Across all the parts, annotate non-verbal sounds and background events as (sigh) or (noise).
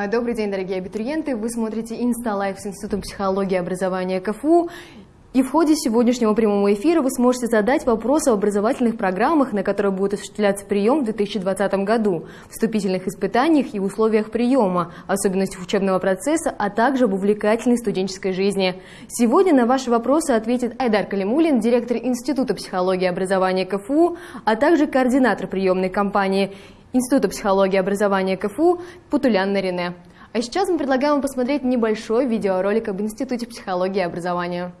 А, добрый день, дорогие абитуриенты! Вы смотрите Инсталайф с Институтом психологии и образования КФУ. И в ходе сегодняшнего прямого эфира вы сможете задать вопросы об образовательных программах, на которые будет осуществляться прием в 2020 году, вступительных испытаниях и условиях приема, особенностях учебного процесса, а также об увлекательной студенческой жизни. Сегодня на ваши вопросы ответит Айдар Калимулин, директор Института психологии и образования КФУ, а также координатор приемной кампании Института психологии и образования КФУ Путулян Нарине. А сейчас мы предлагаем вам посмотреть небольшой видеоролик об Институте психологии и образования.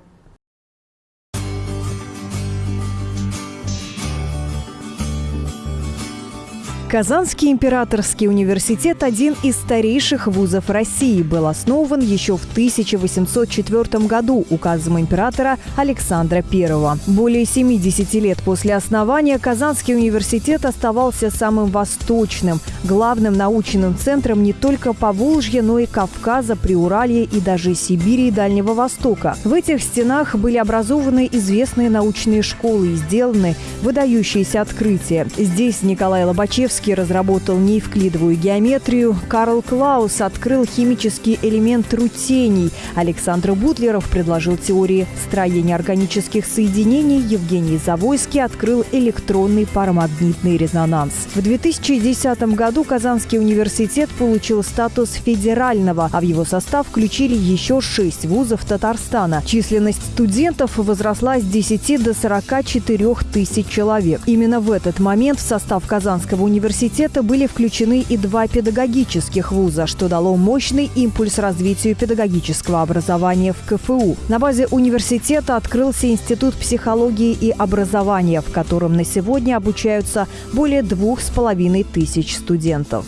Казанский императорский университет – один из старейших вузов России. Был основан еще в 1804 году указом императора Александра I. Более 70 лет после основания Казанский университет оставался самым восточным, главным научным центром не только Поволжья, но и Кавказа, Приуралья и даже Сибири и Дальнего Востока. В этих стенах были образованы известные научные школы и сделаны выдающиеся открытия. Здесь Николай Лобачевский Чайковский разработал неевклидовую геометрию, Карл Клаус открыл химический элемент рутений, Александр Бутлеров предложил теории строения органических соединений, Евгений Завойский открыл электронный парамагнитный резонанс. В 2010 году Казанский университет получил статус федерального, а в его состав включили еще шесть вузов Татарстана. Численность студентов возросла с 10 до 44 тысяч человек. Именно в этот момент в состав Казанского университета университета были включены и два педагогических вуза, что дало мощный импульс развитию педагогического образования в КФУ. На базе университета открылся Институт психологии и образования, в котором на сегодня обучаются более двух с половиной тысяч студентов.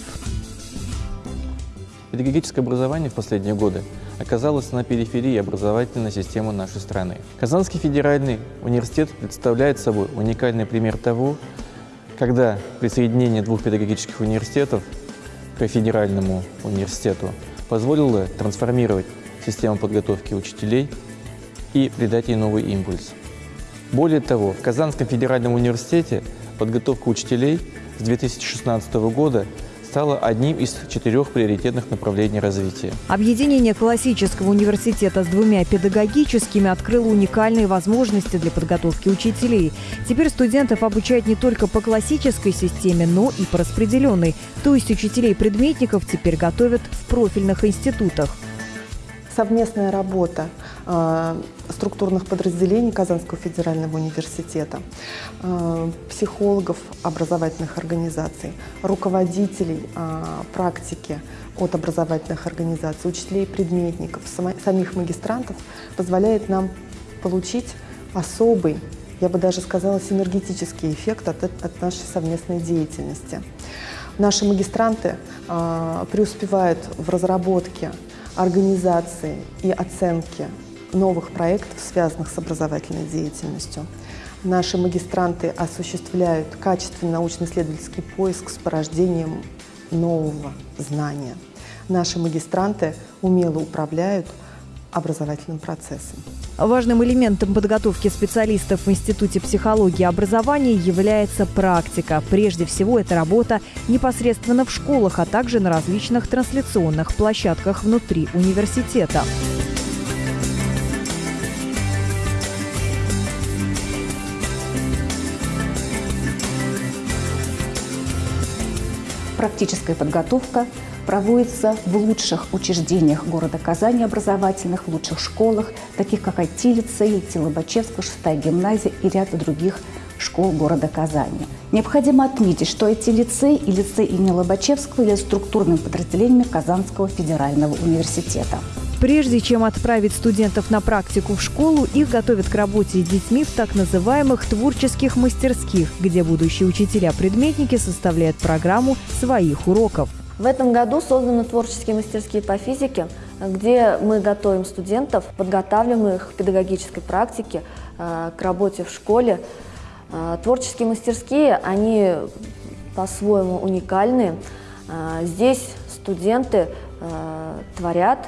Педагогическое образование в последние годы оказалось на периферии образовательной системы нашей страны. Казанский федеральный университет представляет собой уникальный пример того, когда присоединение двух педагогических университетов к федеральному университету позволило трансформировать систему подготовки учителей и придать ей новый импульс. Более того, в Казанском федеральном университете подготовка учителей с 2016 года стало одним из четырех приоритетных направлений развития. Объединение классического университета с двумя педагогическими открыло уникальные возможности для подготовки учителей. Теперь студентов обучают не только по классической системе, но и по распределенной. То есть учителей-предметников теперь готовят в профильных институтах. Совместная работа э, структурных подразделений Казанского федерального университета, э, психологов образовательных организаций, руководителей э, практики от образовательных организаций, учителей предметников, самих магистрантов позволяет нам получить особый, я бы даже сказала, синергетический эффект от, от нашей совместной деятельности. Наши магистранты э, преуспевают в разработке организации и оценки новых проектов, связанных с образовательной деятельностью. Наши магистранты осуществляют качественный научно-исследовательский поиск с порождением нового знания. Наши магистранты умело управляют образовательным процессом. Важным элементом подготовки специалистов в Институте психологии и образования является практика. Прежде всего, это работа непосредственно в школах, а также на различных трансляционных площадках внутри университета. Практическая подготовка проводится в лучших учреждениях города Казани образовательных, в лучших школах, таких как IT-лицей, Лобачевская, шестая гимназия и ряд других школ города Казани. Необходимо отметить, что эти лицей и лицей имени Лобачевского являются структурными подразделениями Казанского федерального университета. Прежде чем отправить студентов на практику в школу, их готовят к работе с детьми в так называемых творческих мастерских, где будущие учителя-предметники составляют программу своих уроков. В этом году созданы творческие мастерские по физике, где мы готовим студентов, подготавливаем их к педагогической практике, э, к работе в школе. Э, творческие мастерские, они по-своему уникальны. Э, здесь студенты творят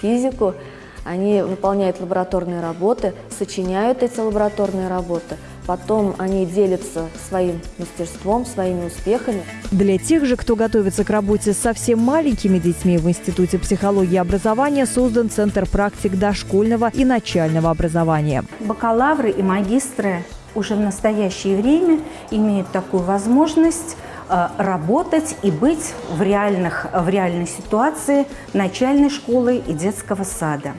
физику, они выполняют лабораторные работы, сочиняют эти лабораторные работы, потом они делятся своим мастерством, своими успехами. Для тех же, кто готовится к работе с совсем маленькими детьми в Институте психологии и образования, создан Центр практик дошкольного и начального образования. Бакалавры и магистры уже в настоящее время имеют такую возможность э, работать и быть в, реальных, в реальной ситуации начальной школы и детского сада.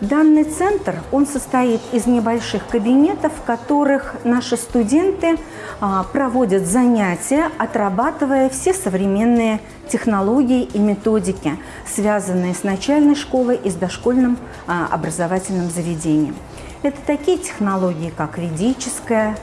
Данный центр, он состоит из небольших кабинетов, в которых наши студенты а, проводят занятия, отрабатывая все современные технологии и методики, связанные с начальной школой и с дошкольным а, образовательным заведением. Это такие технологии, как ведическая,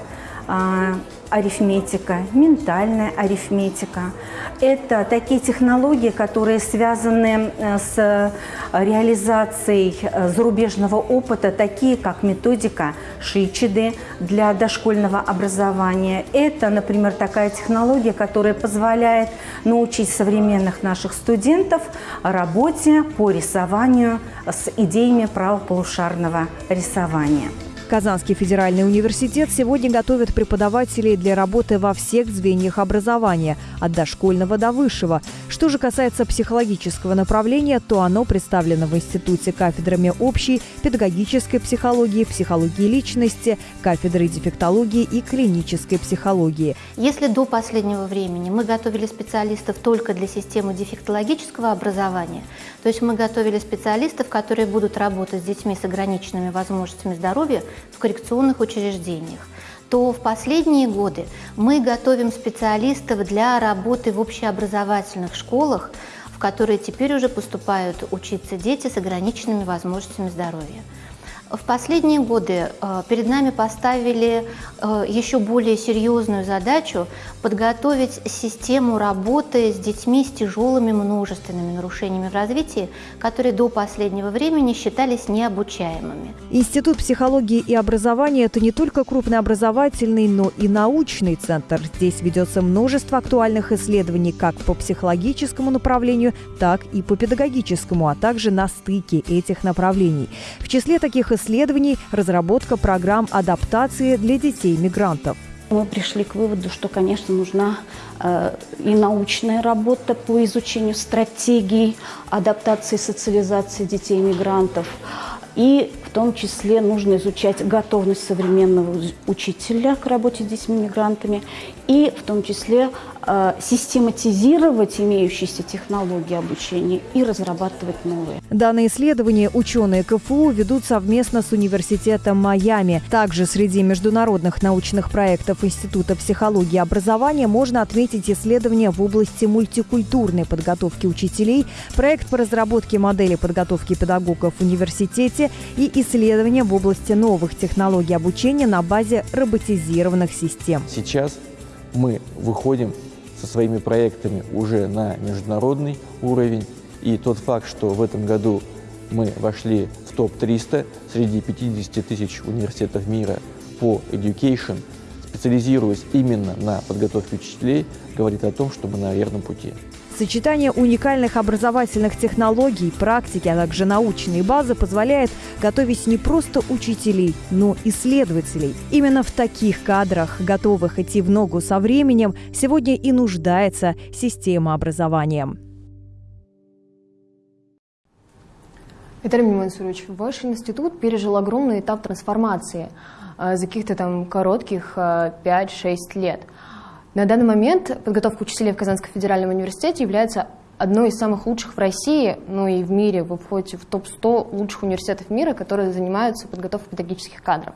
а, арифметика, ментальная арифметика. Это такие технологии, которые связаны э, с реализацией э, зарубежного опыта, такие как методика Шичиды для дошкольного образования. Это, например, такая технология, которая позволяет научить современных наших студентов работе по рисованию с идеями правополушарного рисования. Казанский федеральный университет сегодня готовит преподавателей для работы во всех звеньях образования, от дошкольного до высшего. Что же касается психологического направления, то оно представлено в институте кафедрами общей, педагогической психологии, психологии личности, кафедрой дефектологии и клинической психологии. Если до последнего времени мы готовили специалистов только для системы дефектологического образования, то есть мы готовили специалистов, которые будут работать с детьми с ограниченными возможностями здоровья, в коррекционных учреждениях, то в последние годы мы готовим специалистов для работы в общеобразовательных школах, в которые теперь уже поступают учиться дети с ограниченными возможностями здоровья. В последние годы э, перед нами поставили э, еще более серьезную задачу подготовить систему работы с детьми с тяжелыми множественными нарушениями в развитии, которые до последнего времени считались необучаемыми. Институт психологии и образования – это не только крупный образовательный, но и научный центр. Здесь ведется множество актуальных исследований как по психологическому направлению, так и по педагогическому, а также на стыке этих направлений. В числе таких исследований – разработка программ адаптации для детей-мигрантов. Мы пришли к выводу, что, конечно, нужна э, и научная работа по изучению стратегий адаптации и социализации детей-мигрантов, и в том числе нужно изучать готовность современного учителя к работе с детьми-мигрантами и в том числе э, систематизировать имеющиеся технологии обучения и разрабатывать новые. Данные исследования ученые КФУ ведут совместно с Университетом Майами. Также среди международных научных проектов Института психологии и образования можно отметить исследования в области мультикультурной подготовки учителей, проект по разработке модели подготовки педагогов в университете и исследования в области новых технологий обучения на базе роботизированных систем. Сейчас мы выходим со своими проектами уже на международный уровень. И тот факт, что в этом году мы вошли в топ-300 среди 50 тысяч университетов мира по education, специализируясь именно на подготовке учителей, говорит о том, что мы на верном пути. Сочетание уникальных образовательных технологий, практики, а также научной базы позволяет готовить не просто учителей, но и исследователей. Именно в таких кадрах, готовых идти в ногу со временем, сегодня и нуждается система образования. Виталий Мансурович, ваш институт пережил огромный этап трансформации э, за каких-то там коротких 5-6 э, лет – на данный момент подготовка учителей в Казанском федеральном университете является одной из самых лучших в России, ну и в мире. Вы входите в топ-100 лучших университетов мира, которые занимаются подготовкой педагогических кадров.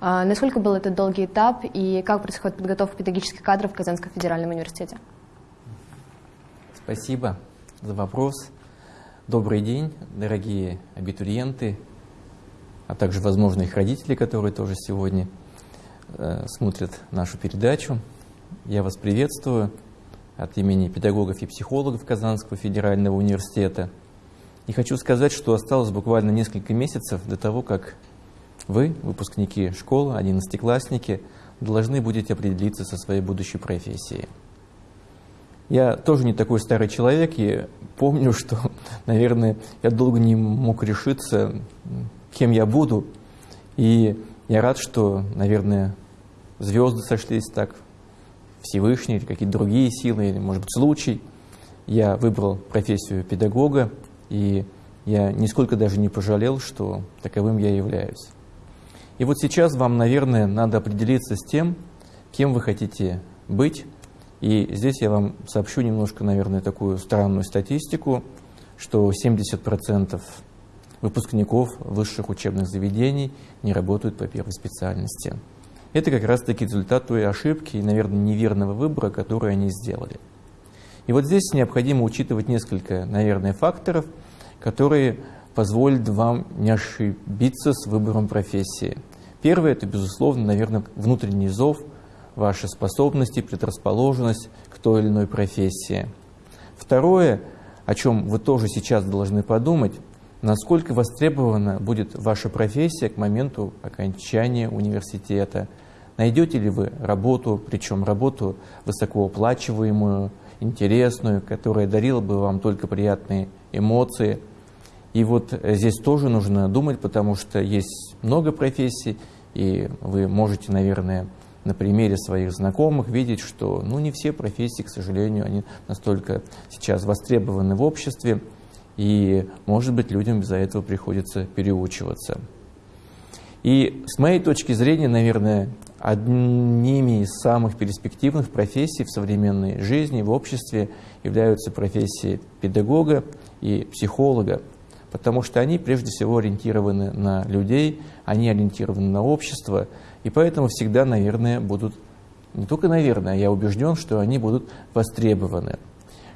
А насколько был этот долгий этап и как происходит подготовка педагогических кадров в Казанском федеральном университете? Спасибо за вопрос. Добрый день, дорогие абитуриенты, а также, возможно, их родители, которые тоже сегодня э, смотрят нашу передачу. Я вас приветствую от имени педагогов и психологов Казанского федерального университета. И хочу сказать, что осталось буквально несколько месяцев до того, как вы, выпускники школы, одиннадцатиклассники, должны будете определиться со своей будущей профессией. Я тоже не такой старый человек, и помню, что, (laughs) наверное, я долго не мог решиться, кем я буду. И я рад, что, наверное, звезды сошлись так, Всевышний или какие-то другие силы, или, может быть, случай. Я выбрал профессию педагога, и я нисколько даже не пожалел, что таковым я являюсь. И вот сейчас вам, наверное, надо определиться с тем, кем вы хотите быть. И здесь я вам сообщу немножко, наверное, такую странную статистику, что 70% выпускников высших учебных заведений не работают по первой специальности. Это как раз-таки результат той ошибки и, наверное, неверного выбора, который они сделали. И вот здесь необходимо учитывать несколько, наверное, факторов, которые позволят вам не ошибиться с выбором профессии. Первое – это, безусловно, наверное, внутренний зов, ваши способности, предрасположенность к той или иной профессии. Второе, о чем вы тоже сейчас должны подумать, насколько востребована будет ваша профессия к моменту окончания университета. Найдете ли вы работу, причем работу высокооплачиваемую, интересную, которая дарила бы вам только приятные эмоции. И вот здесь тоже нужно думать, потому что есть много профессий, и вы можете, наверное, на примере своих знакомых видеть, что ну, не все профессии, к сожалению, они настолько сейчас востребованы в обществе, и, может быть, людям из-за этого приходится переучиваться. И с моей точки зрения, наверное, одними из самых перспективных профессий в современной жизни, в обществе являются профессии педагога и психолога, потому что они прежде всего ориентированы на людей, они ориентированы на общество, и поэтому всегда, наверное, будут, не только наверное, я убежден, что они будут востребованы.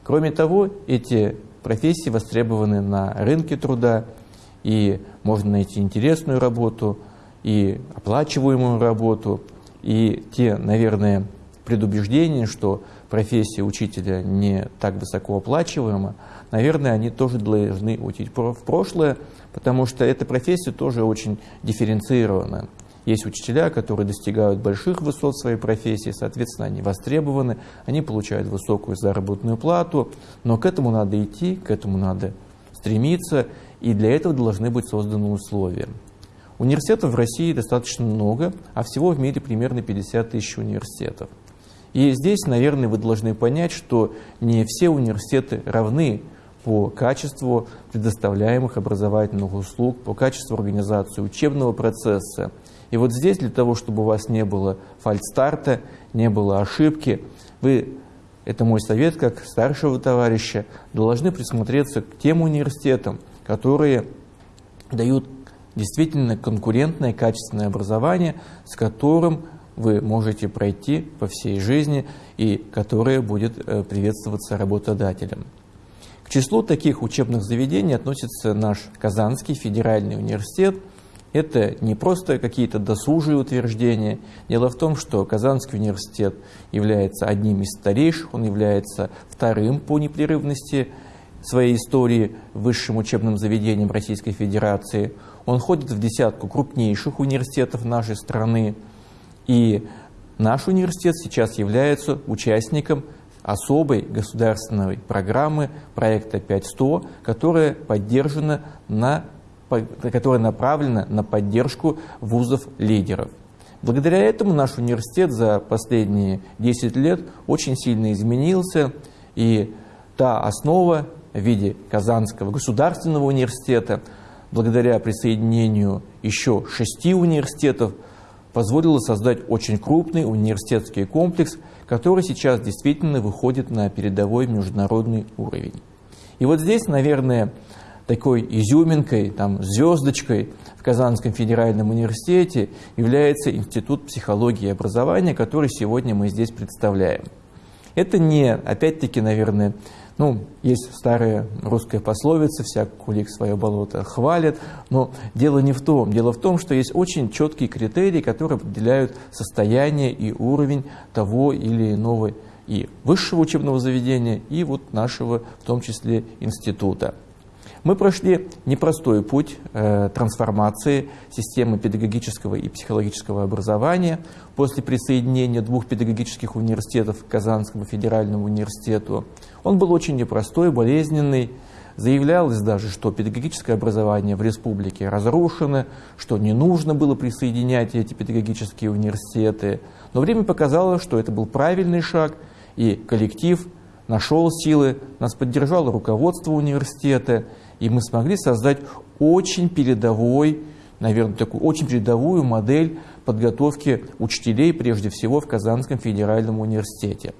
Кроме того, эти профессии востребованы на рынке труда, и можно найти интересную работу, и оплачиваемую работу, и те, наверное, предубеждения, что профессия учителя не так высоко оплачиваема, наверное, они тоже должны уйти в прошлое, потому что эта профессия тоже очень дифференцирована. Есть учителя, которые достигают больших высот своей профессии, соответственно, они востребованы, они получают высокую заработную плату, но к этому надо идти, к этому надо стремиться, и для этого должны быть созданы условия. Университетов в России достаточно много, а всего в мире примерно 50 тысяч университетов. И здесь, наверное, вы должны понять, что не все университеты равны по качеству предоставляемых образовательных услуг, по качеству организации учебного процесса. И вот здесь для того, чтобы у вас не было фальстарта, не было ошибки, вы, это мой совет как старшего товарища, должны присмотреться к тем университетам, которые дают действительно конкурентное, качественное образование, с которым вы можете пройти по всей жизни и которое будет э, приветствоваться работодателем. К числу таких учебных заведений относится наш Казанский федеральный университет. Это не просто какие-то досужие утверждения. Дело в том, что Казанский университет является одним из старейших, он является вторым по непрерывности своей истории высшим учебным заведением Российской Федерации – он входит в десятку крупнейших университетов нашей страны. И наш университет сейчас является участником особой государственной программы проекта 5100, которая поддержана на которая направлена на поддержку вузов-лидеров. Благодаря этому наш университет за последние 10 лет очень сильно изменился, и та основа в виде Казанского государственного университета – благодаря присоединению еще шести университетов, позволило создать очень крупный университетский комплекс, который сейчас действительно выходит на передовой международный уровень. И вот здесь, наверное, такой изюминкой, там, звездочкой в Казанском федеральном университете является Институт психологии и образования, который сегодня мы здесь представляем. Это не, опять-таки, наверное, ну, есть старая русская пословица «всяк кулик свое болото хвалит», но дело не в том. Дело в том, что есть очень четкие критерии, которые определяют состояние и уровень того или иного и высшего учебного заведения, и вот нашего, в том числе, института. Мы прошли непростой путь э, трансформации системы педагогического и психологического образования после присоединения двух педагогических университетов к Казанскому федеральному университету. Он был очень непростой, болезненный. Заявлялось даже, что педагогическое образование в республике разрушено, что не нужно было присоединять эти педагогические университеты. Но время показало, что это был правильный шаг, и коллектив нашел силы, нас поддержало руководство университета, и мы смогли создать очень передовой, наверное, такую очень передовую модель подготовки учителей, прежде всего в Казанском федеральном университете.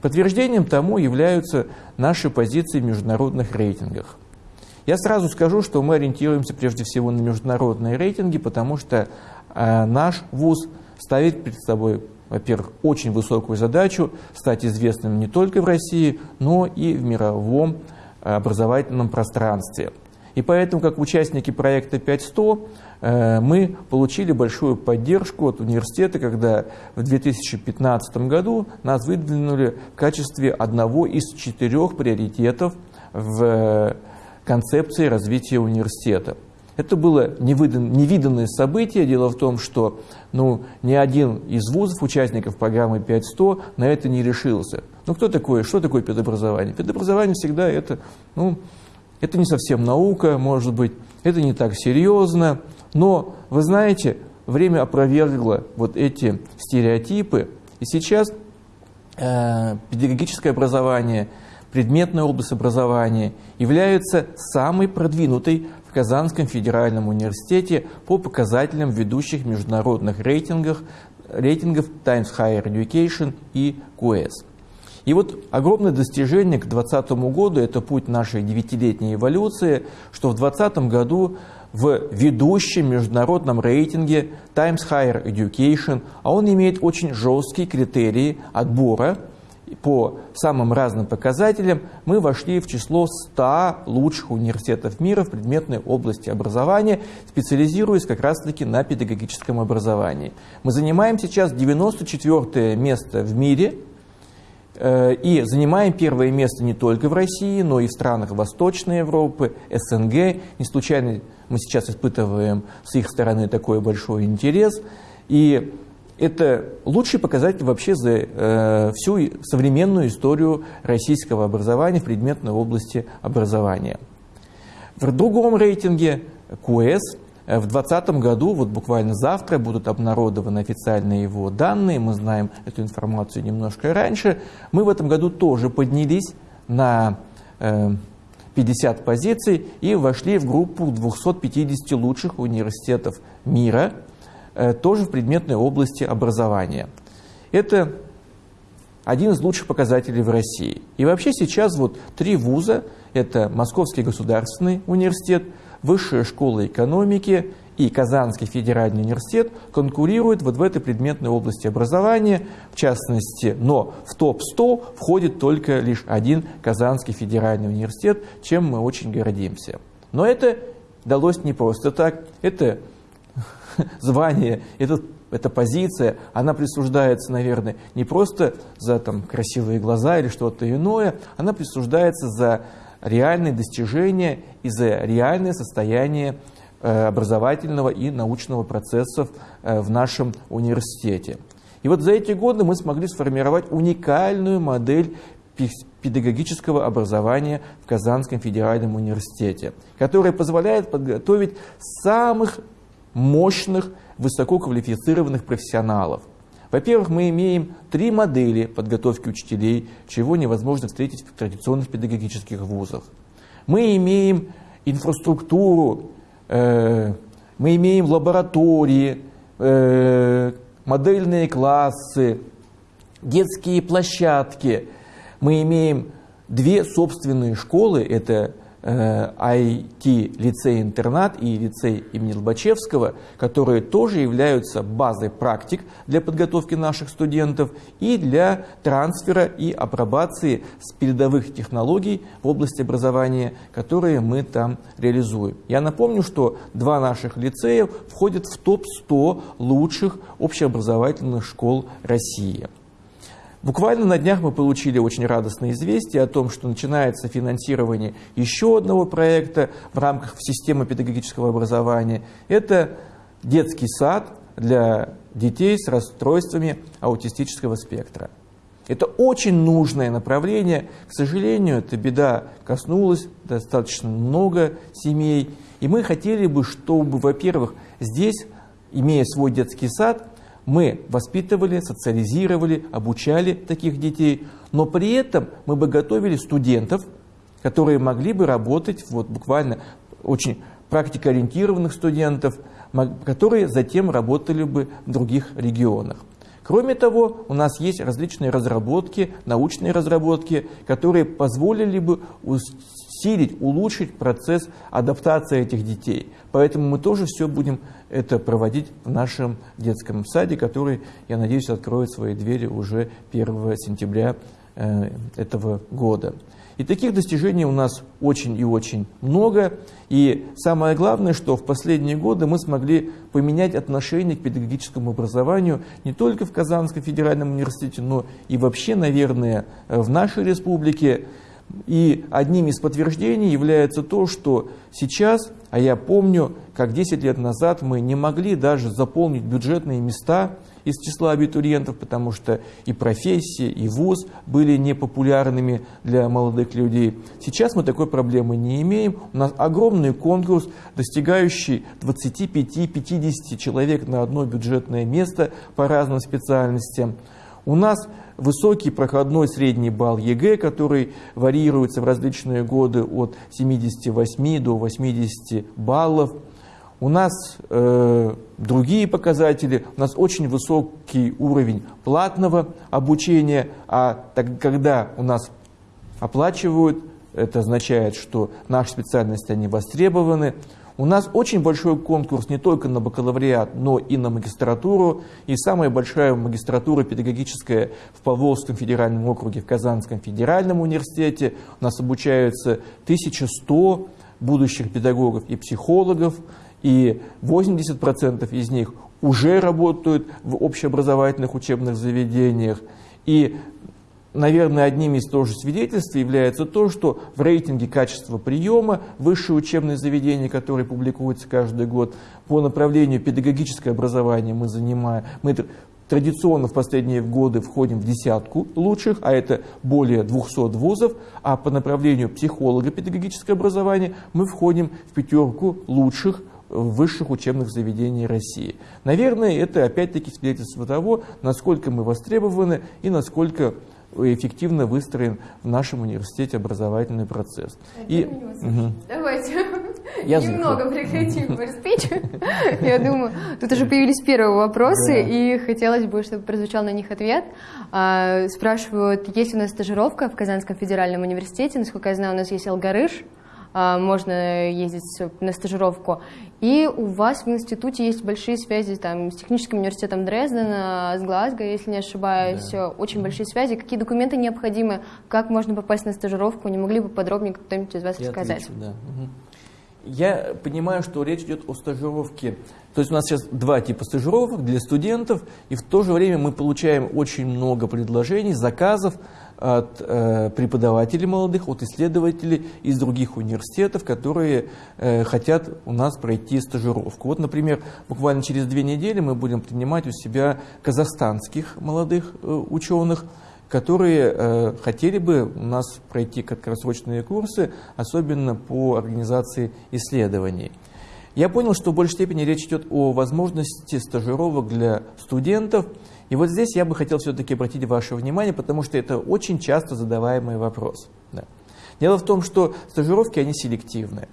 Подтверждением тому являются наши позиции в международных рейтингах. Я сразу скажу, что мы ориентируемся прежде всего на международные рейтинги, потому что э, наш ВУЗ ставит перед собой, во-первых, очень высокую задачу стать известным не только в России, но и в мировом образовательном пространстве. И поэтому, как участники проекта 5100, э, мы получили большую поддержку от университета, когда в 2015 году нас выдвинули в качестве одного из четырех приоритетов в концепции развития университета. Это было невиданное событие. Дело в том, что ну, ни один из вузов, участников программы 5100, на это не решился. Ну, кто такое, что такое педобразование? Педобразование всегда это, ну, это не совсем наука, может быть, это не так серьезно, но, вы знаете, время опровергло вот эти стереотипы, и сейчас э, педагогическое образование, предметная область образования является самой продвинутой в Казанском федеральном университете по показателям ведущих международных рейтингах, рейтингов Times Higher Education и QS. И вот огромное достижение к 2020 году – это путь нашей девятилетней эволюции, что в 2020 году в ведущем международном рейтинге Times Higher Education, а он имеет очень жесткие критерии отбора по самым разным показателям, мы вошли в число 100 лучших университетов мира в предметной области образования, специализируясь как раз-таки на педагогическом образовании. Мы занимаем сейчас 94 место в мире – и занимаем первое место не только в России, но и в странах Восточной Европы, СНГ. Не случайно мы сейчас испытываем с их стороны такой большой интерес. И это лучший показатель вообще за э, всю современную историю российского образования в предметной области образования. В другом рейтинге QS Э, в 2020 году, вот буквально завтра, будут обнародованы официальные его данные. Мы знаем эту информацию немножко раньше. Мы в этом году тоже поднялись на 50 э, позиций и вошли в группу 250 лучших университетов мира, э, тоже в предметной области образования. Это один из лучших показателей в России. И вообще сейчас вот три вуза, это Московский государственный университет, Высшая школа экономики и Казанский федеральный университет конкурируют вот в этой предметной области образования, в частности, но в топ-100 входит только лишь один Казанский федеральный университет, чем мы очень гордимся. Но это далось не просто так, это (laughs) звание, это, эта позиция, она присуждается, наверное, не просто за там, красивые глаза или что-то иное, она присуждается за реальные достижения и за реальное состояние э, образовательного и научного процессов э, в нашем университете. И вот за эти годы мы смогли сформировать уникальную модель педагогического образования в Казанском федеральном университете, которая позволяет подготовить самых мощных, высококвалифицированных профессионалов. Во-первых, мы имеем три модели подготовки учителей, чего невозможно встретить в традиционных педагогических вузах. Мы имеем инфраструктуру, э, мы имеем лаборатории, э, модельные классы, детские площадки. Мы имеем две собственные школы, это IT-лицей-интернат и лицей имени Лобачевского, которые тоже являются базой практик для подготовки наших студентов и для трансфера и апробации с передовых технологий в области образования, которые мы там реализуем. Я напомню, что два наших лицея входят в топ-100 лучших общеобразовательных школ России. Буквально на днях мы получили очень радостное известие о том, что начинается финансирование еще одного проекта в рамках системы педагогического образования. Это детский сад для детей с расстройствами аутистического спектра. Это очень нужное направление. К сожалению, эта беда коснулась достаточно много семей. И мы хотели бы, чтобы, во-первых, здесь, имея свой детский сад, мы воспитывали, социализировали, обучали таких детей, но при этом мы бы готовили студентов, которые могли бы работать, вот буквально очень практикоориентированных студентов, которые затем работали бы в других регионах. Кроме того, у нас есть различные разработки, научные разработки, которые позволили бы усилить, улучшить процесс адаптации этих детей. Поэтому мы тоже все будем это проводить в нашем детском саде, который, я надеюсь, откроет свои двери уже 1 сентября э, этого года. И таких достижений у нас очень и очень много. И самое главное, что в последние годы мы смогли поменять отношение к педагогическому образованию не только в Казанском федеральном университете, но и вообще, наверное, в нашей республике. И одним из подтверждений является то, что сейчас, а я помню, как 10 лет назад мы не могли даже заполнить бюджетные места – из числа абитуриентов, потому что и профессия, и вуз были непопулярными для молодых людей. Сейчас мы такой проблемы не имеем. У нас огромный конкурс, достигающий 25-50 человек на одно бюджетное место по разным специальностям. У нас высокий проходной средний балл ЕГЭ, который варьируется в различные годы от 78 до 80 баллов. У нас э, другие показатели, у нас очень высокий уровень платного обучения, а так, когда у нас оплачивают, это означает, что наши специальности они востребованы. У нас очень большой конкурс не только на бакалавриат, но и на магистратуру. И самая большая магистратура педагогическая в Поволжском федеральном округе, в Казанском федеральном университете. У нас обучаются 1100 будущих педагогов и психологов и 80% из них уже работают в общеобразовательных учебных заведениях. И, наверное, одним из тоже свидетельств является то, что в рейтинге качества приема высшие учебные заведения, которые публикуются каждый год по направлению педагогическое образование мы занимаем, мы традиционно в последние годы входим в десятку лучших, а это более 200 вузов, а по направлению психолого-педагогическое образование мы входим в пятерку лучших высших учебных заведений России. Наверное, это опять-таки свидетельство того, насколько мы востребованы и насколько эффективно выстроен в нашем университете образовательный процесс. И, угу. Давайте (laughs) Я немного прекратим (laughs) спич. Я думаю, тут уже появились первые вопросы, и хотелось бы, чтобы прозвучал на них ответ. А, спрашивают, есть у нас стажировка в Казанском федеральном университете. Насколько я знаю, у нас есть Алгарыш, можно ездить на стажировку. И у вас в институте есть большие связи там, с техническим университетом Дрездена, с Глазго, если не ошибаюсь, да. очень большие связи. Какие документы необходимы, как можно попасть на стажировку, не могли бы подробнее кто-нибудь из вас Я рассказать? Отвечу, да. угу. Я понимаю, что речь идет о стажировке. То есть у нас сейчас два типа стажировок для студентов, и в то же время мы получаем очень много предложений, заказов от э, преподавателей молодых, от исследователей из других университетов, которые э, хотят у нас пройти стажировку. Вот, например, буквально через две недели мы будем принимать у себя казахстанских молодых э, ученых, которые хотели бы у нас пройти краткосрочные курсы, особенно по организации исследований. Я понял, что в большей степени речь идет о возможности стажировок для студентов – и вот здесь я бы хотел все-таки обратить ваше внимание, потому что это очень часто задаваемый вопрос. Да. Дело в том, что стажировки, они селективные.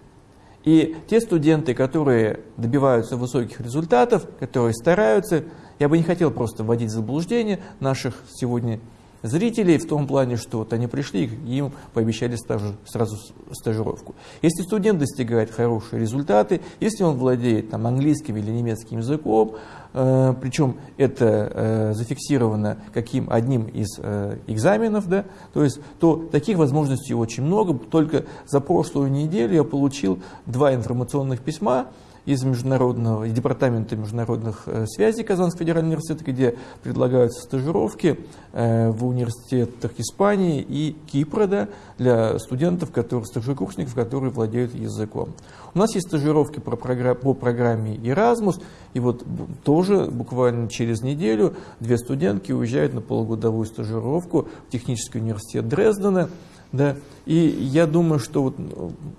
И те студенты, которые добиваются высоких результатов, которые стараются, я бы не хотел просто вводить в заблуждение наших сегодня зрителей в том плане, что вот они пришли им пообещали стаж, сразу стажировку. Если студент достигает хорошие результаты, если он владеет там, английским или немецким языком, э, причем это э, зафиксировано каким одним из э, экзаменов, да, то есть то таких возможностей очень много. Только за прошлую неделю я получил два информационных письма из международного, из департамента международных э, связей Казанского федерального университета, где предлагаются стажировки э, в университетах Испании и Кипра да, для студентов, которые, старшекурсников, которые владеют языком. У нас есть стажировки по, программе Erasmus, и вот тоже буквально через неделю две студентки уезжают на полугодовую стажировку в технический университет Дрездена, да, и я думаю, что вот,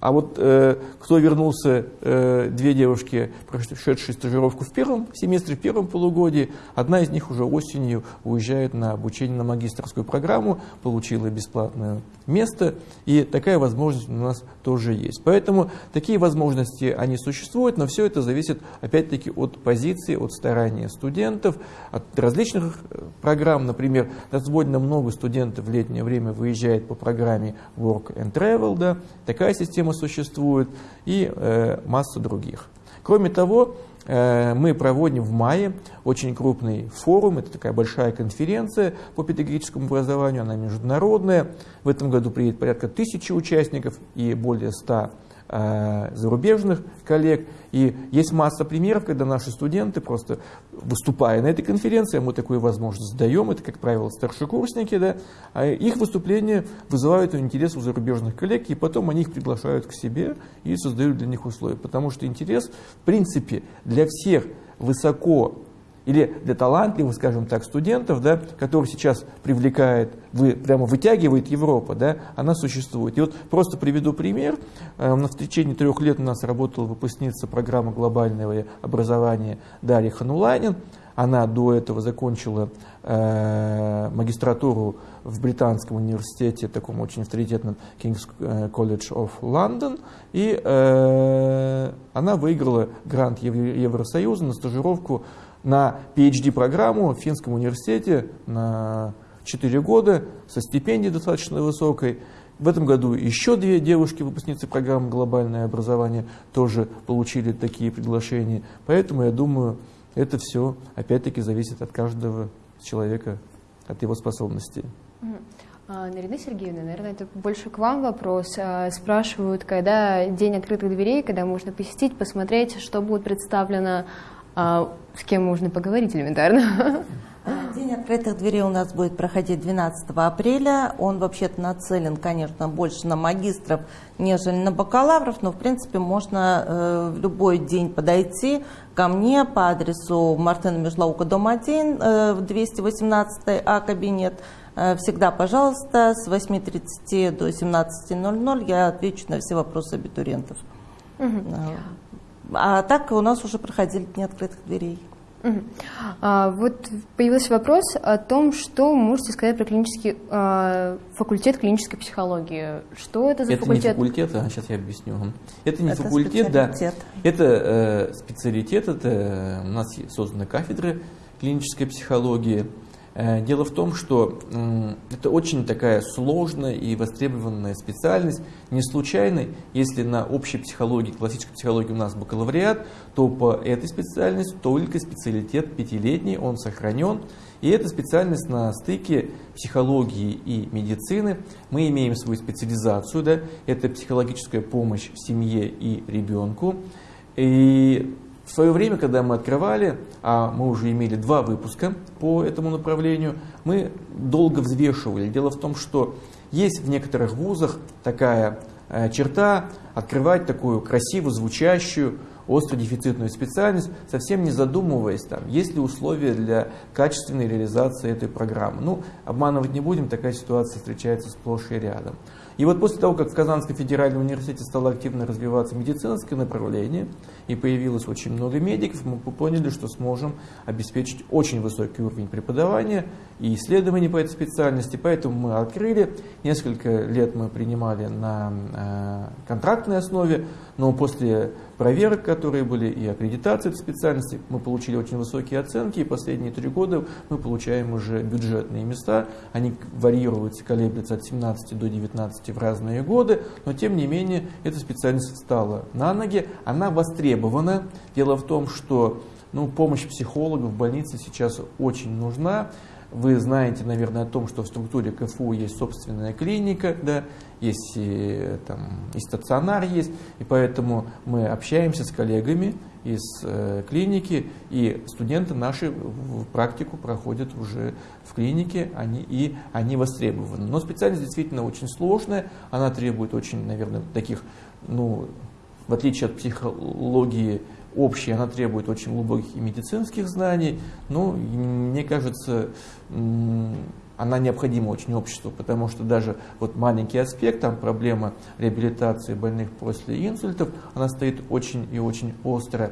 а вот э, кто вернулся, э, две девушки, прошедшие стажировку в первом семестре, в первом полугодии, одна из них уже осенью уезжает на обучение на магистрскую программу, получила бесплатное место, и такая возможность у нас тоже есть. Поэтому такие возможности, они существуют, но все это зависит опять-таки от позиции, от старания студентов, от различных э, программ. Например, довольно много студентов в летнее время выезжает по программе Work and Travel, да, такая система существует, и э, масса других. Кроме того, э, мы проводим в мае очень крупный форум, это такая большая конференция по педагогическому образованию, она международная. В этом году приедет порядка тысячи участников и более ста зарубежных коллег. И есть масса примеров, когда наши студенты, просто выступая на этой конференции, мы такую возможность даем, это, как правило, старшекурсники, да, а их выступления вызывают интерес у зарубежных коллег, и потом они их приглашают к себе и создают для них условия. Потому что интерес, в принципе, для всех высоко или для талантливых, скажем так, студентов, да, которых сейчас привлекает, вы, прямо вытягивает Европа, да, она существует. И вот просто приведу пример. Э, в течение трех лет у нас работала выпускница программы глобального образования Дарья Хануланин. Она до этого закончила э, магистратуру в Британском университете, таком очень авторитетном King's э, College of London, и э, она выиграла грант Евросоюза на стажировку на PhD-программу в Финском университете на 4 года со стипендией достаточно высокой. В этом году еще две девушки, выпускницы программы «Глобальное образование», тоже получили такие приглашения. Поэтому, я думаю, это все, опять-таки, зависит от каждого человека, от его способностей. А, Нарина Сергеевна, наверное, это больше к вам вопрос. А, спрашивают, когда день открытых дверей, когда можно посетить, посмотреть, что будет представлено с кем можно поговорить элементарно? День открытых дверей у нас будет проходить 12 апреля. Он вообще-то нацелен, конечно, больше на магистров, нежели на бакалавров, но, в принципе, можно э, в любой день подойти ко мне по адресу Мартына Межлаука, дом 1, э, 218 А кабинет. Э, всегда, пожалуйста, с 8.30 до 17.00 я отвечу на все вопросы абитуриентов. Угу. А так у нас уже проходили дни открытых дверей. А, вот появился вопрос о том, что можете сказать про клинический а, факультет клинической психологии. Что это за это факультет? Это не факультет, а сейчас я объясню. Это не это факультет, да. Это э, специалитет, это э, у нас созданы кафедры клинической психологии. Э, дело в том, что это очень такая сложная и востребованная специальность. Не случайно, если на общей психологии, классической психологии у нас бакалавриат, то по этой специальности только специалитет пятилетний, он сохранен. И эта специальность на стыке психологии и медицины. Мы имеем свою специализацию, да, это психологическая помощь семье и ребенку. И в свое время, когда мы открывали, а мы уже имели два выпуска по этому направлению, мы долго взвешивали. Дело в том, что есть в некоторых вузах такая э, черта открывать такую красивую, звучащую, остро дефицитную специальность, совсем не задумываясь, там, есть ли условия для качественной реализации этой программы. Ну, обманывать не будем, такая ситуация встречается сплошь и рядом. И вот после того, как в Казанском федеральном университете стало активно развиваться медицинское направление, и появилось очень много медиков, мы поняли, что сможем обеспечить очень высокий уровень преподавания и исследований по этой специальности. Поэтому мы открыли, несколько лет мы принимали на э, контрактной основе, но после проверок, которые были, и аккредитации этой специальности, мы получили очень высокие оценки, и последние три года мы получаем уже бюджетные места. Они варьируются, колеблются от 17 до 19 в разные годы, но тем не менее эта специальность встала на ноги, она востребована. Дело в том, что ну, помощь психологов в больнице сейчас очень нужна. вы знаете, наверное, о том, что в структуре КФУ есть собственная клиника, да, есть и, там, и стационар есть, и поэтому мы общаемся с коллегами из э, клиники, и студенты наши в практику проходят уже в клинике, они, и они востребованы. Но специальность действительно очень сложная, она требует очень, наверное, таких, ну, в отличие от психологии общей, она требует очень глубоких и медицинских знаний, но мне кажется, она необходима очень обществу, потому что даже вот маленький аспект, там проблема реабилитации больных после инсультов, она стоит очень и очень остро.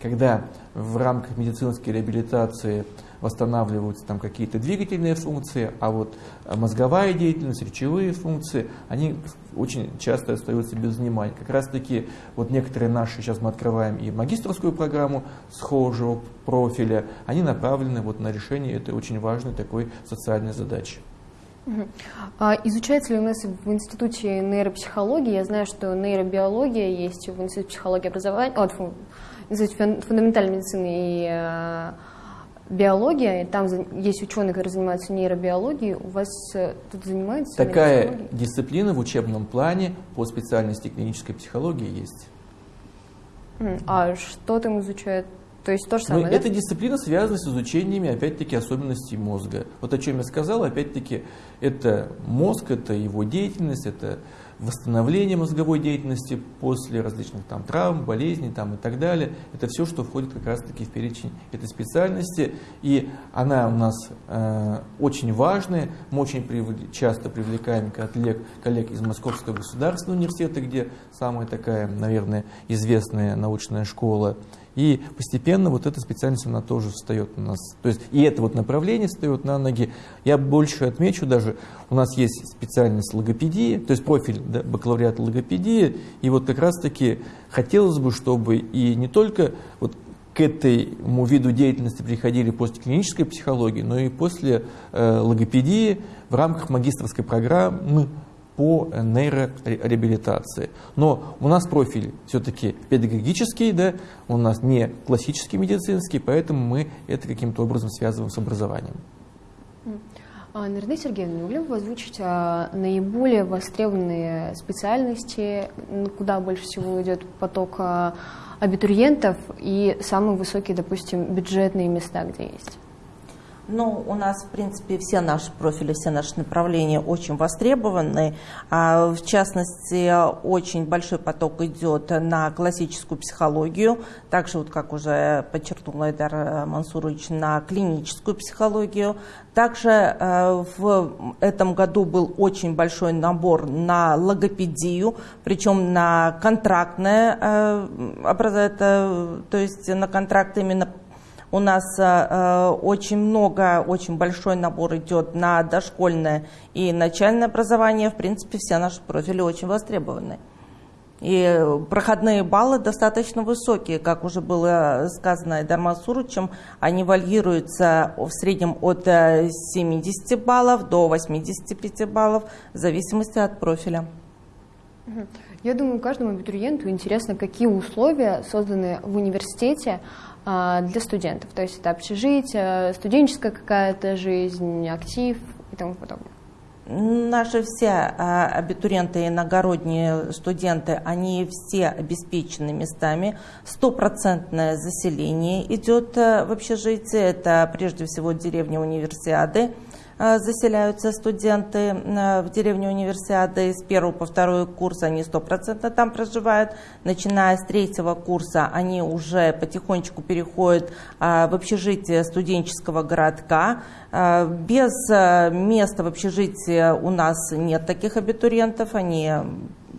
Когда в рамках медицинской реабилитации восстанавливаются там какие-то двигательные функции, а вот мозговая деятельность, речевые функции, они очень часто остаются без внимания. Как раз таки вот некоторые наши, сейчас мы открываем и магистрскую программу схожего профиля, они направлены вот на решение этой очень важной такой социальной задачи. А изучается ли у нас в Институте нейропсихологии? Я знаю, что нейробиология есть в Институте психологии образования, Институт фундаментальной медицины и э, биология, и там есть ученые, которые занимаются нейробиологией. У вас э, тут занимается Такая дисциплина в учебном плане по специальности клинической психологии есть. А что там изучают? То есть то же самое, ну, да? Эта дисциплина связана с изучениями, опять-таки, особенностей мозга. Вот о чем я сказал, опять-таки, это мозг, это его деятельность, это восстановление мозговой деятельности после различных там, травм, болезней там, и так далее. Это все, что входит как раз-таки в перечень этой специальности. И она у нас э, очень важная. Мы очень привли, часто привлекаем коллег, коллег из Московского государственного университета, где самая такая, наверное, известная научная школа. И постепенно вот эта специальность, она тоже встает у нас. То есть и это вот направление встает на ноги. Я больше отмечу даже, у нас есть специальность логопедии, то есть профиль да, бакалавриата логопедии. И вот как раз-таки хотелось бы, чтобы и не только вот к этому виду деятельности приходили после клинической психологии, но и после э, логопедии в рамках магистрской программы по нейрореабилитации. Но у нас профиль все-таки педагогический, да, у нас не классический медицинский, поэтому мы это каким-то образом связываем с образованием. А, Нарина Сергеевна, могли бы озвучить а, наиболее востребованные специальности, куда больше всего идет поток а, абитуриентов и самые высокие, допустим, бюджетные места, где есть? Ну, у нас, в принципе, все наши профили, все наши направления очень востребованы. А, в частности, очень большой поток идет на классическую психологию, также, вот, как уже подчеркнул Айдар Мансурович, на клиническую психологию. Также э, в этом году был очень большой набор на логопедию, причем на контрактное, э, то есть на контракт именно у нас э, э, очень много, очень большой набор идет на дошкольное и начальное образование. В принципе, все наши профили очень востребованы. И проходные баллы достаточно высокие, как уже было сказано Айдаром Асурычем, они варьируются в среднем от 70 э, баллов до 85 баллов, в зависимости от профиля. Я думаю, каждому абитуриенту интересно, какие условия созданы в университете для студентов. То есть это общежитие, студенческая какая-то жизнь, актив и тому подобное. Наши все а, абитуриенты и иногородние студенты, они все обеспечены местами. Стопроцентное заселение идет а, в общежитие. Это прежде всего деревня Универсиады. Э, заселяются студенты э, в деревню универсиады. С первого по второй курс они стопроцентно там проживают. Начиная с третьего курса они уже потихонечку переходят э, в общежитие студенческого городка. Без места в общежитии у нас нет таких абитуриентов. Они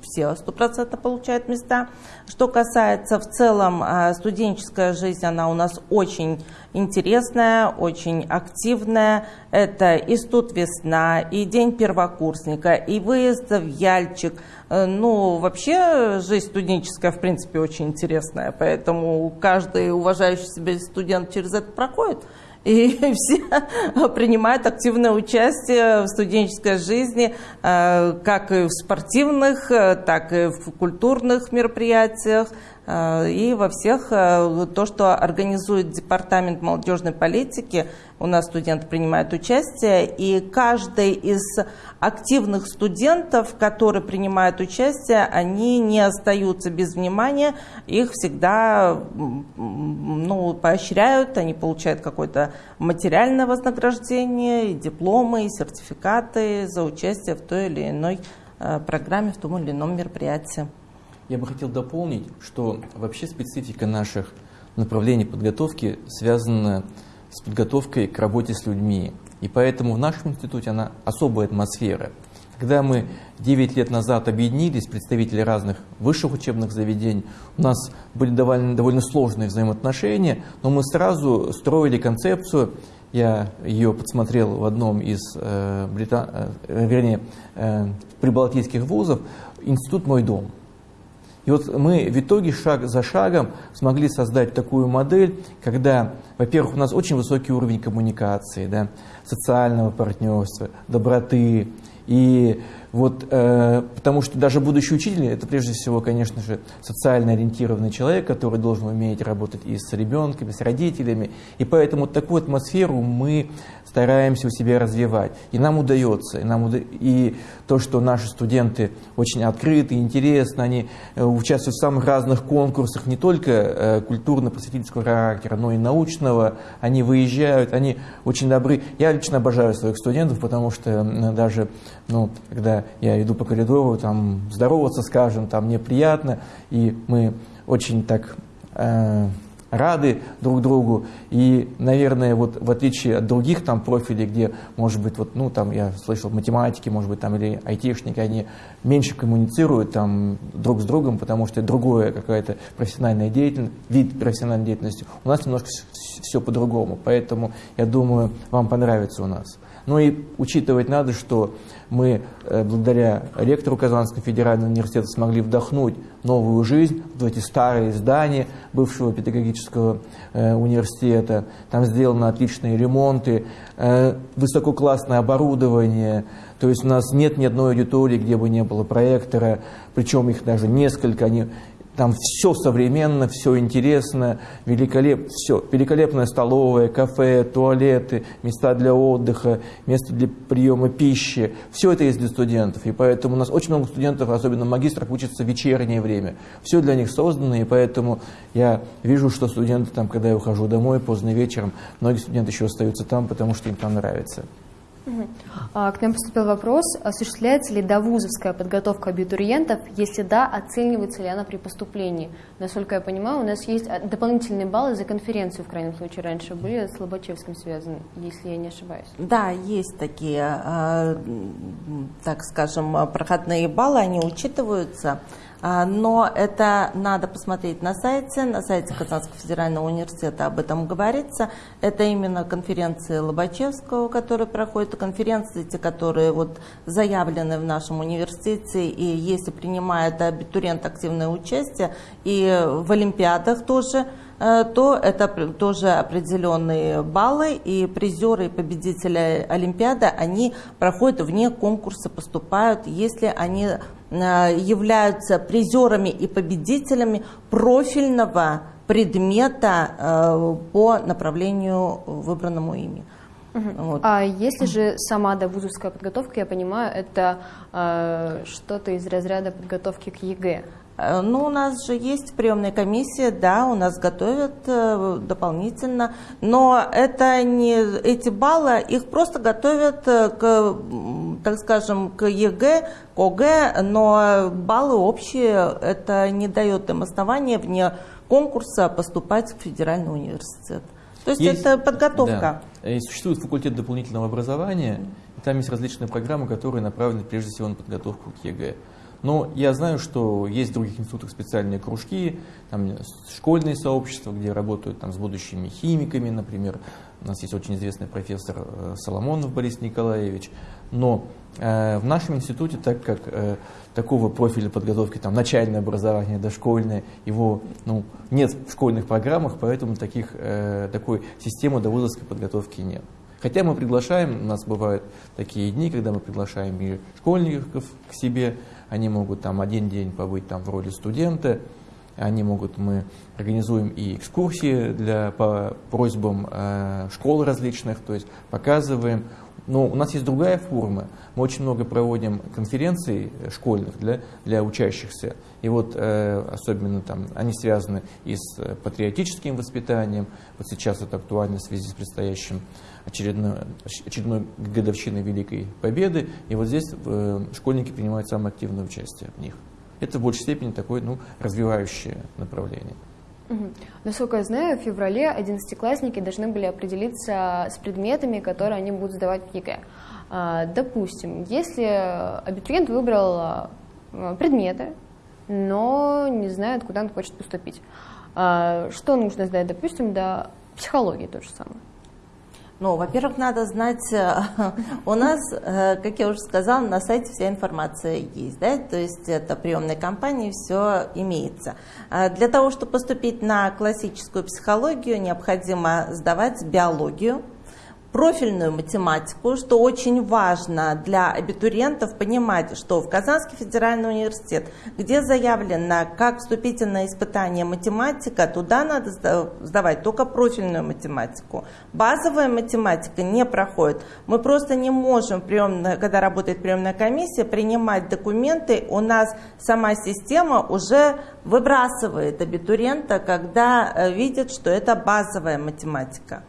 все стопроцентно получают места. Что касается в целом а, студенческая жизнь, она у нас очень интересная, очень активная. Это и студ весна, и день первокурсника, и выезд в Яльчик. Э, ну, вообще жизнь студенческая, в принципе, очень интересная, поэтому каждый уважающий себя студент через это проходит и (laughs) все принимают активное участие в студенческой жизни, э, как и в спортивных, э, так и в культурных мероприятиях. Э, и во всех э, то, что организует Департамент молодежной политики, у нас студенты принимают участие, и каждый из активных студентов, которые принимают участие, они не остаются без внимания, их всегда ну, поощряют, они получают какое-то материальное вознаграждение, и дипломы, и сертификаты за участие в той или иной э, программе, в том или ином мероприятии. Я бы хотел дополнить, что вообще специфика наших направлений подготовки связана с подготовкой к работе с людьми. И поэтому в нашем институте она особая атмосфера. Когда мы 9 лет назад объединились, представители разных высших учебных заведений, у нас были довольно, довольно сложные взаимоотношения, но мы сразу строили концепцию, я ее подсмотрел в одном из э, брита... э, вернее, э, прибалтийских вузов, «Институт мой дом». И вот мы в итоге шаг за шагом смогли создать такую модель, когда, во-первых, у нас очень высокий уровень коммуникации, да, социального партнерства, доброты. И вот, э, потому что даже будущий учитель, это прежде всего, конечно же, социально ориентированный человек, который должен уметь работать и с ребенком, с родителями. И поэтому такую атмосферу мы стараемся у себя развивать. И нам удается. И, нам уда... и то, что наши студенты очень открыты, интересны, они э, участвуют в самых разных конкурсах, не только э, культурно-просветительского характера, но и научного. Они выезжают, они очень добры. Я лично обожаю своих студентов, потому что даже, ну, когда я иду по коридору, там, здороваться, скажем, там, мне приятно, и мы очень так... Э, рады друг другу. И, наверное, вот в отличие от других там профилей, где, может быть, вот, ну, там, я слышал, математики, может быть, там, или айтишники, они меньше коммуницируют там друг с другом, потому что другое какая-то профессиональная деятельность, вид профессиональной деятельности. У нас немножко все по-другому, поэтому, я думаю, вам понравится у нас. Ну и учитывать надо, что мы э, благодаря ректору Казанского федерального университета смогли вдохнуть новую жизнь в эти старые здания бывшего педагогического э, университета. Там сделаны отличные ремонты, э, высококлассное оборудование. То есть у нас нет ни одной аудитории, где бы не было проектора, причем их даже несколько. Они там все современно, все интересно, великолеп, все. Великолепная столовая, кафе, туалеты, места для отдыха, место для приема пищи. Все это есть для студентов. И поэтому у нас очень много студентов, особенно магистров, учатся в вечернее время. Все для них создано, и поэтому я вижу, что студенты там, когда я ухожу домой поздно вечером, многие студенты еще остаются там, потому что им там нравится. А, к нам поступил вопрос, осуществляется ли довузовская подготовка абитуриентов, если да, оценивается ли она при поступлении? Насколько я понимаю, у нас есть а, дополнительные баллы за конференцию, в крайнем случае, раньше были с Лобачевским связаны, если я не ошибаюсь. Да, есть такие, а, так скажем, проходные баллы, они учитываются. А, но это надо посмотреть на сайте, на сайте Казанского федерального университета об этом говорится. Это именно конференции Лобачевского, которые проходят, конференции, те, которые вот заявлены в нашем университете, и если принимает абитуриент активное участие, и в Олимпиадах тоже, то это тоже определенные баллы, и призеры и победители Олимпиады, они проходят вне конкурса, поступают, если они Э, являются призерами и победителями профильного предмета э, по направлению выбранному ими. Угу. Вот. А если же сама довузовская подготовка, я понимаю, это э, что-то из разряда подготовки к ЕГЭ? Э, ну, у нас же есть приемная комиссия, да, у нас готовят э, дополнительно, но это не эти баллы, их просто готовят э, к, так скажем, к ЕГЭ, к ОГЭ, но баллы общие, это не дает им основания вне конкурса поступать в федеральный университет. То есть, есть это подготовка. Да. И существует факультет дополнительного образования, и там есть различные программы, которые направлены прежде всего на подготовку к ЕГЭ. Но я знаю, что есть в других институтах специальные кружки, там школьные сообщества, где работают там, с будущими химиками, например. У нас есть очень известный профессор э, Соломонов Борис Николаевич. Но э, в нашем институте, так как э, такого профиля подготовки, там, начальное образование, дошкольное, его ну, нет в школьных программах, поэтому таких, э, такой системы довузовской подготовки нет. Хотя мы приглашаем, у нас бывают такие дни, когда мы приглашаем и школьников к себе, они могут там один день побыть там в роли студента, Они могут, мы организуем и экскурсии для, по просьбам э, школ различных, то есть показываем, но у нас есть другая форма. Мы очень много проводим конференций школьных для, для учащихся. И вот э, особенно там они связаны и с патриотическим воспитанием. Вот сейчас это актуально в связи с предстоящим очередной, очередной годовщиной Великой Победы. И вот здесь э, школьники принимают самое активное участие в них. Это в большей степени такое ну, развивающее направление. Насколько я знаю, в феврале одиннадцатиклассники должны были определиться с предметами, которые они будут сдавать в ЕГЭ. А, допустим, если абитуриент выбрал а, предметы, но не знает, куда он хочет поступить, а, что нужно сдать, допустим, до психологии то же самое? Ну, во-первых, надо знать, э, (laughs) у нас, э, как я уже сказала, на сайте вся информация есть, да, то есть это приемной компании, все имеется. А для того, чтобы поступить на классическую психологию, необходимо сдавать биологию, профильную математику, что очень важно для абитуриентов понимать, что в Казанский федеральный университет, где заявлено как вступительное испытание математика, туда надо сдавать только профильную математику. Базовая математика не проходит. Мы просто не можем, когда работает приемная комиссия, принимать документы. У нас сама система уже выбрасывает абитуриента, когда э, видит, что это базовая математика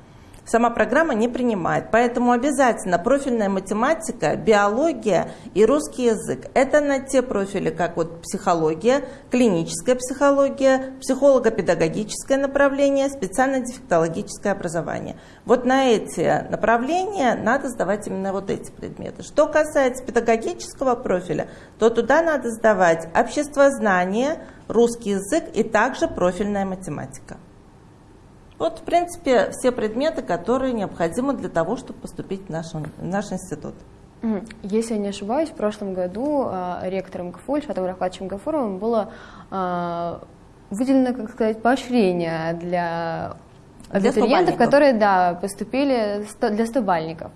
сама программа не принимает. Поэтому обязательно профильная математика, биология и русский язык. Это на те профили, как вот психология, клиническая психология, психолого-педагогическое направление, специально-дефектологическое образование. Вот на эти направления надо сдавать именно вот эти предметы. Что касается педагогического профиля, то туда надо сдавать обществознание, русский язык и также профильная математика. Вот, в принципе, все предметы, которые необходимы для того, чтобы поступить в наш, в наш институт. Если я не ошибаюсь, в прошлом году э, ректором КФУ Ильшатом Рафатовичем Гафуровым было э, выделено, как сказать, поощрение для абитуриентов, которые да, поступили для стобальников.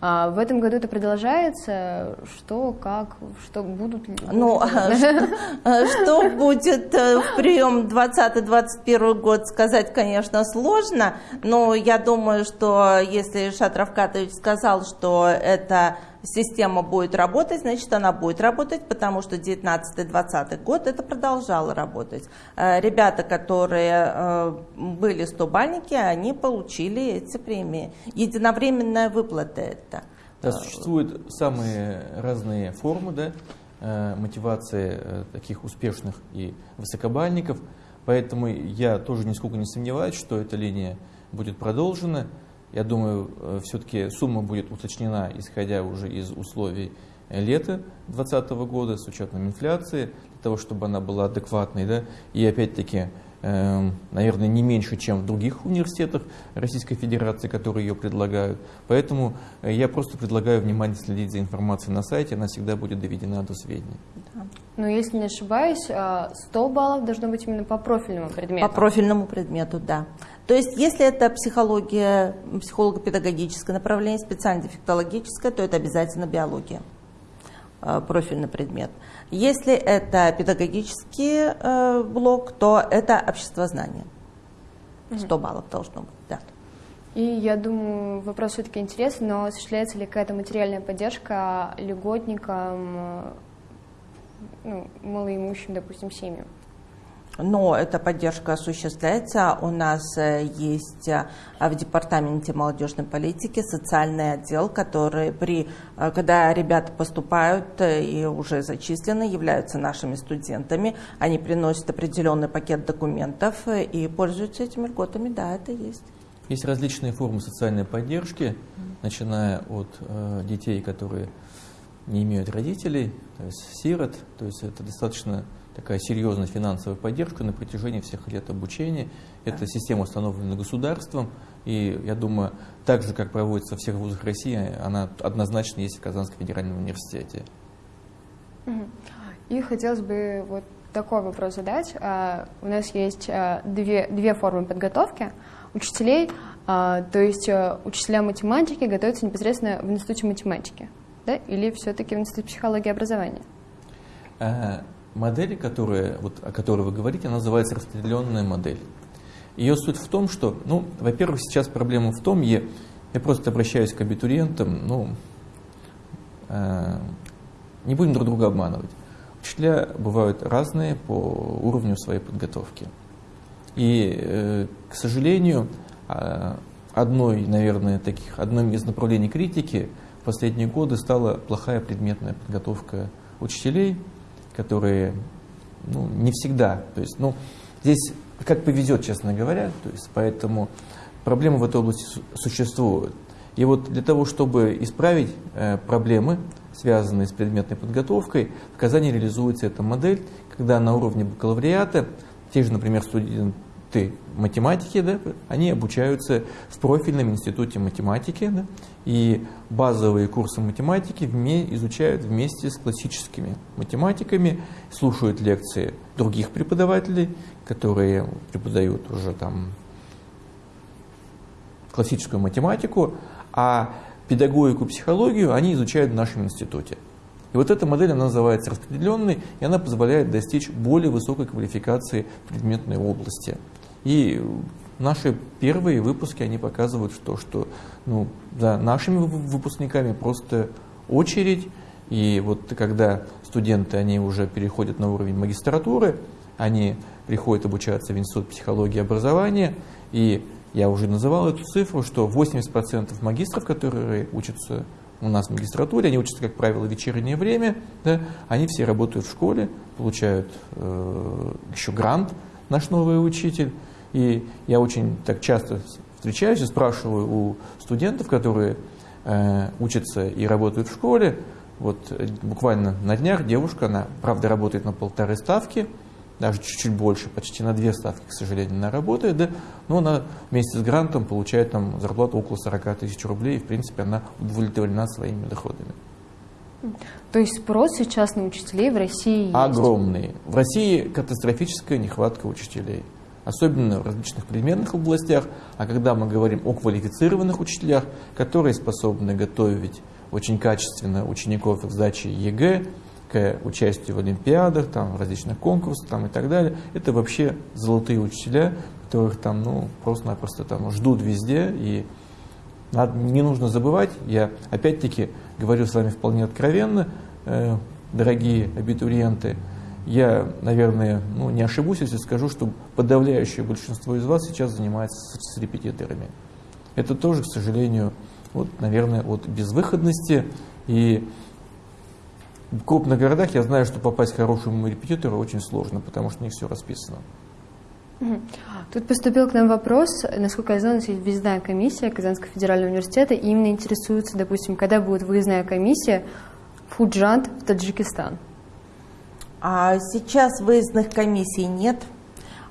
А в этом году это продолжается. Что, как, что будут? Ну, а что, будет э, в прием 20-21 год, сказать, конечно, сложно, но я думаю, что если Шат Равкатович сказал, что это система будет работать, значит она будет работать, потому что 19-20 год это продолжало работать. Э, ребята, которые э, были стобальники, они получили эти премии. Единовременная выплата это. Да, существуют самые разные формы да, э, мотивации таких успешных и высокобальников, поэтому я тоже нисколько не сомневаюсь, что эта линия будет продолжена. Я думаю, э, все-таки сумма будет уточнена, исходя уже из условий лета 2020 года, с учетом инфляции, для того, чтобы она была адекватной. Да? И опять-таки, наверное, не меньше, чем в других университетах Российской Федерации, которые ее предлагают. Поэтому э, я просто предлагаю внимательно следить за информацией на сайте, она всегда будет доведена до сведения. Да. Но если не ошибаюсь, 100 а, баллов должно быть именно по профильному предмету. По профильному предмету, да. То есть, если это психология, психолого-педагогическое направление, специально-дефектологическое, то это обязательно биология, э, профильный предмет. Если это педагогический э, блок, то это обществознание. 100 баллов должно быть, да. И я думаю, вопрос все-таки интересный, но осуществляется ли какая-то материальная поддержка льготникам, ну, малоимущим, допустим, семьям? Но эта поддержка осуществляется. У нас э, есть э, в Департаменте молодежной политики социальный отдел, который при, э, когда ребята поступают и уже зачислены, являются нашими студентами, они приносят определенный пакет документов и пользуются этими льготами. Да, это есть. Есть различные формы социальной поддержки, начиная от э, детей, которые не имеют родителей, то есть сирот, то есть это достаточно такая серьезная финансовая поддержка на протяжении всех лет обучения. Эта система установлена государством, и я думаю, так же, как проводится во всех вузах России, она однозначно есть в Казанском федеральном университете. И хотелось бы вот такой вопрос задать. А, у нас есть а, две, две формы подготовки учителей, а, то есть учителя математики готовятся непосредственно в институте математики, да, или все-таки в институте психологии и образования? Модель, которая, вот, о которой вы говорите, называется распределенная модель. Ее суть в том, что, ну, во-первых, сейчас проблема в том, я, я просто обращаюсь к абитуриентам, ну, э, не будем друг друга обманывать. Учителя бывают разные по уровню своей подготовки. И, э, к сожалению, э, одной, наверное, таких, одним из направлений критики в последние годы стала плохая предметная подготовка учителей, которые ну, не всегда, то есть, ну, здесь как повезет, честно говоря, то есть, поэтому проблемы в этой области существуют. И вот для того, чтобы исправить э, проблемы, связанные с предметной подготовкой, в Казани реализуется эта модель, когда на уровне бакалавриата те же, например, студенты институты математики, да, они обучаются в профильном институте математики, да, и базовые курсы математики вме, изучают вместе с классическими математиками, слушают лекции других преподавателей, которые преподают уже там классическую математику, а педагогику, психологию они изучают в нашем институте. И вот эта модель, она называется распределенной, и она позволяет достичь более высокой квалификации предметной области. И наши первые выпуски, они показывают, что, что ну, за нашими выпускниками просто очередь. И вот когда студенты, они уже переходят на уровень магистратуры, они приходят обучаться в Институт психологии и образования, и я уже называл эту цифру, что 80% магистров, которые учатся у нас в магистратуре, они учатся, как правило, в вечернее время, да, они все работают в школе, получают э, еще грант, наш новый учитель, и я очень так часто встречаюсь и спрашиваю у студентов, которые э, учатся и работают в школе. Вот э, буквально на днях девушка, она, правда, работает на полторы ставки, даже чуть-чуть больше, почти на две ставки, к сожалению, она работает, да, но она вместе с грантом получает там зарплату около 40 тысяч рублей, и, в принципе, она удовлетворена своими доходами. То есть спрос сейчас на учителей в России есть? Огромный. В России катастрофическая нехватка учителей особенно в различных предметных областях, а когда мы говорим о квалифицированных учителях, которые способны готовить очень качественно учеников к сдаче ЕГЭ, к участию в олимпиадах, там, в различных конкурсах там, и так далее, это вообще золотые учителя, которых там ну, просто-напросто там ждут везде, и надо, не нужно забывать, я опять-таки говорю с вами вполне откровенно, э, дорогие абитуриенты, я, наверное, ну, не ошибусь, если скажу, что подавляющее большинство из вас сейчас занимается с, репетиторами. Это тоже, к сожалению, вот, наверное, от безвыходности. И в крупных городах я знаю, что попасть к хорошему репетитору очень сложно, потому что у них все расписано. Тут поступил к нам вопрос, насколько я знаю, у нас есть выездная комиссия Казанского федерального университета, и именно интересуется, допустим, когда будет выездная комиссия в Фуджант в Таджикистан. А сейчас выездных комиссий нет.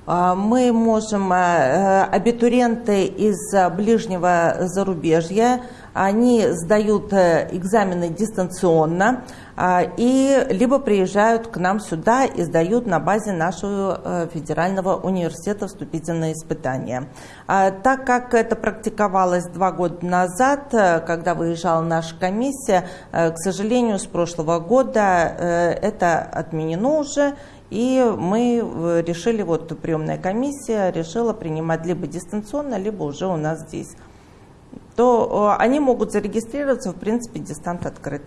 А, мы можем, а, э, абитуриенты из ближнего зарубежья, они сдают э, экзамены дистанционно, а, и либо приезжают к нам сюда и сдают на базе нашего э, федерального университета вступительные испытания. А, так как это практиковалось два года назад, э, когда выезжала наша комиссия, к сожалению, с прошлого года это отменено уже, и мы решили, вот приемная комиссия решила принимать либо дистанционно, либо уже у нас здесь. То они могут зарегистрироваться, в принципе, дистант открыт.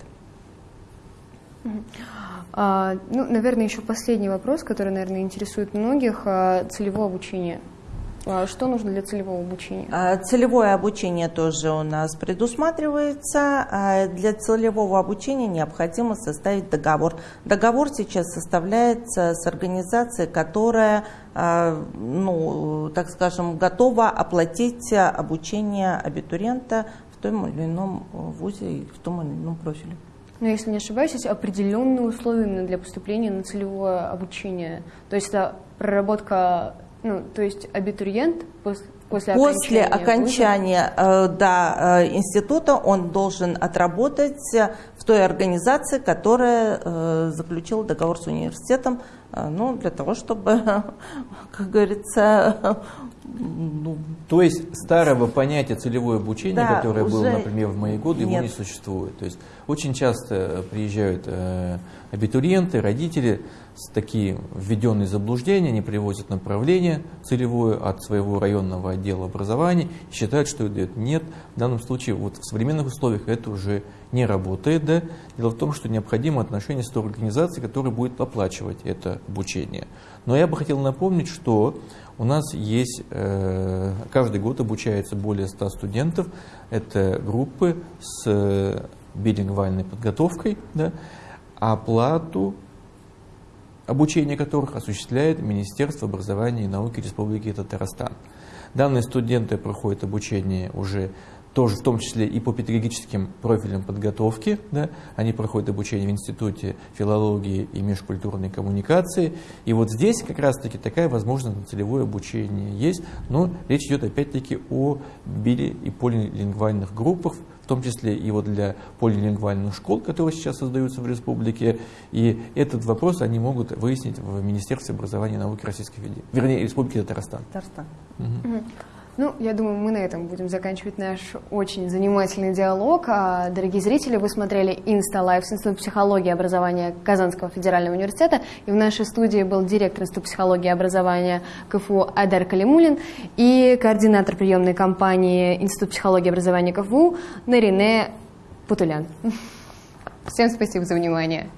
А, ну, наверное, еще последний вопрос, который, наверное, интересует многих. А, целевое обучение. А что нужно для целевого обучения? А, целевое обучение тоже у нас предусматривается. А для целевого обучения необходимо составить договор. Договор сейчас составляется с организацией, которая, ну, так скажем, готова оплатить обучение абитуриента в том или ином вузе и в том или ином профиле но если не ошибаюсь, есть определенные условия именно для поступления на целевое обучение. То есть это проработка, ну, то есть абитуриент После После окончания окончания э, да, э, института он должен отработать в той организации, которая э, заключила договор с университетом, э, ну, для того, чтобы, (laughs) как говорится, ну, То есть старого понятия целевое обучение, Да, которое было, например, в мои годы, его нет. не существует. То есть очень часто приезжают э, абитуриенты, родители такие введенные заблуждения, они привозят направление целевое от своего районного отдела образования считают, что это. Нет, в данном случае вот в современных условиях это уже не работает. Да? Дело в том, что необходимо отношение с той организацией, которая будет оплачивать это обучение. Но я бы хотел напомнить, что у нас есть, э, каждый год обучается более 100 студентов. Это группы с билингвальной подготовкой, да, оплату обучения которых осуществляет Министерство образования и науки Республики Татарстан. Данные студенты проходят обучение уже тоже в том числе и по педагогическим профилям подготовки. Да, они проходят обучение в Институте филологии и межкультурной коммуникации. И вот здесь как раз-таки такая возможность на целевое обучение есть, но речь идет опять-таки о били- и полилингвальных группах, в том числе и вот для полилингвальных школ, которые сейчас создаются в республике. И этот вопрос они могут выяснить в Министерстве образования и науки Российской Федерации, вернее, Республики Татарстан. Татарстан. Ну, я думаю, мы на этом будем заканчивать наш очень занимательный диалог. А, Дорогие зрители, вы смотрели Insta Live с Института психологии и образования Казанского федерального университета. И в нашей студии был директор Института психологии и образования КФУ Айдар Калимулин и координатор приемной кампании Института психологии и образования КФУ Нарине Путулян. Всем спасибо за внимание.